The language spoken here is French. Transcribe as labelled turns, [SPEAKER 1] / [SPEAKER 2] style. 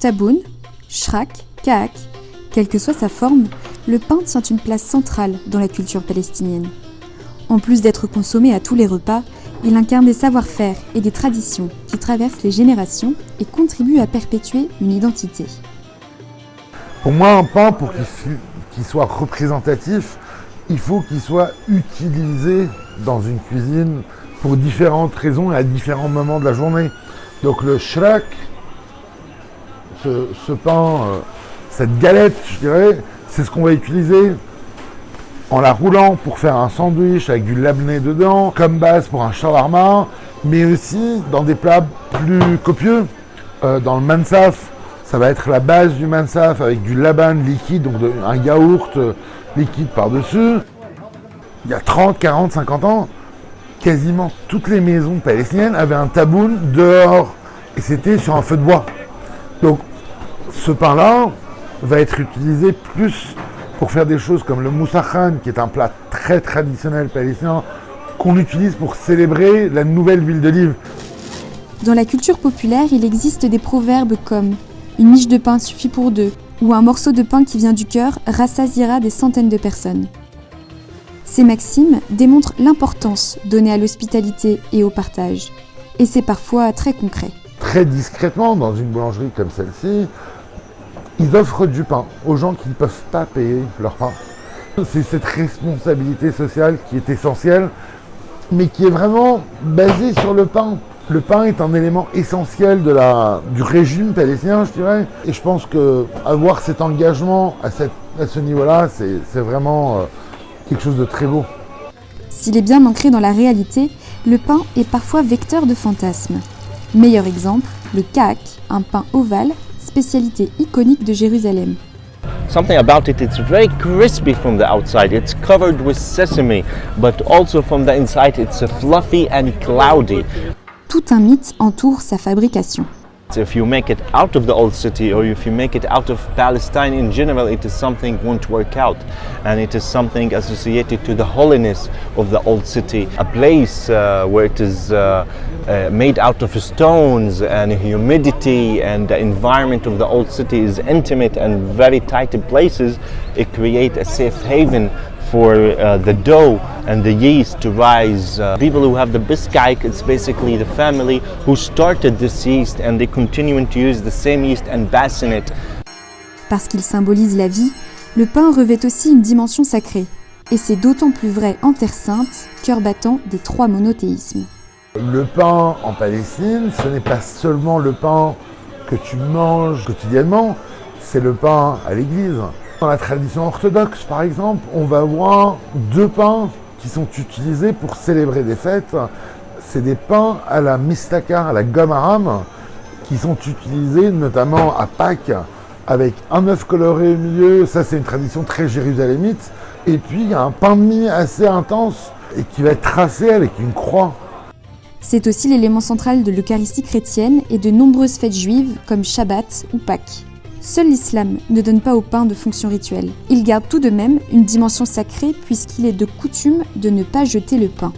[SPEAKER 1] Taboun, shrak, kaak, quelle que soit sa forme, le pain tient une place centrale dans la culture palestinienne. En plus d'être consommé à tous les repas, il incarne des savoir-faire et des traditions qui traversent les générations et contribuent à perpétuer une identité.
[SPEAKER 2] Pour moi, un pain, pour qu'il soit représentatif, il faut qu'il soit utilisé dans une cuisine pour différentes raisons et à différents moments de la journée. Donc le shrak, ce, pain, euh, cette galette, je dirais, c'est ce qu'on va utiliser en la roulant pour faire un sandwich avec du labné dedans, comme base pour un shawarma, mais aussi dans des plats plus copieux. Euh, dans le mansaf, ça va être la base du mansaf avec du laban liquide, donc un yaourt euh, liquide par-dessus. Il y a 30, 40, 50 ans, quasiment toutes les maisons palestiniennes avaient un taboun dehors et c'était sur un feu de bois. Donc ce pain-là va être utilisé plus pour faire des choses comme le moussakhan, qui est un plat très traditionnel palestinien, qu'on utilise pour célébrer la nouvelle huile d'olive.
[SPEAKER 1] Dans la culture populaire, il existe des proverbes comme Une miche de pain suffit pour deux ou un morceau de pain qui vient du cœur rassasiera des centaines de personnes. Ces maximes démontrent l'importance donnée à l'hospitalité et au partage, et c'est parfois très concret.
[SPEAKER 2] Très discrètement, dans une boulangerie comme celle-ci, ils offrent du pain aux gens qui ne peuvent pas payer leur pain. C'est cette responsabilité sociale qui est essentielle, mais qui est vraiment basée sur le pain. Le pain est un élément essentiel de la, du régime palestinien, je dirais. Et je pense qu'avoir cet engagement à, ce niveau-là, c'est vraiment euh, quelque chose de très beau.
[SPEAKER 1] S'il est bien ancré dans la réalité, le pain est parfois vecteur de fantasmes. Meilleur exemple, le kak, un pain ovale spécialité iconique de Jérusalem.
[SPEAKER 3] Something about it, it's very crispy from the outside. It's covered with sesame, but also from the inside it's fluffy and cloudy.
[SPEAKER 1] Tout un mythe entoure sa fabrication.
[SPEAKER 3] If you make it out of the old city or if you make it out of Palestine in general, it is something won't work out. And it is something associated to the holiness of the old city. A place uh, where it is uh, uh, made out of stones and humidity and the environment of the old city is intimate and very tight in places, it creates a safe haven for uh, the dough and the yeast to rise. Uh, people who have the biscayk, it's basically the family who started this yeast and they continue to use the same yeast and basin it.
[SPEAKER 1] Parce qu'il symbolise la vie, le pain revêt aussi une dimension sacrée. Et c'est d'autant plus vrai en Terre Sainte, cœur battant des trois monothéismes.
[SPEAKER 2] Le pain en Palestine, ce n'est pas seulement le pain que tu manges quotidiennement, c'est le pain à l'église. Dans la tradition orthodoxe, par exemple, on va avoir deux pains qui sont utilisés pour célébrer des fêtes. C'est des pains à la mistaka, à la gomme aram, qui sont utilisés notamment à Pâques avec un œuf coloré au milieu. Ça, c'est une tradition très jérusalémite. Et puis, il y a un pain de mie assez intense et qui va être tracé avec une croix.
[SPEAKER 1] C'est aussi l'élément central de l'Eucharistie chrétienne et de nombreuses fêtes juives comme Shabbat ou Pâques. Seul l'islam ne donne pas au pain de fonction rituelle. Il garde tout de même une dimension sacrée puisqu'il est de coutume de ne pas jeter le pain.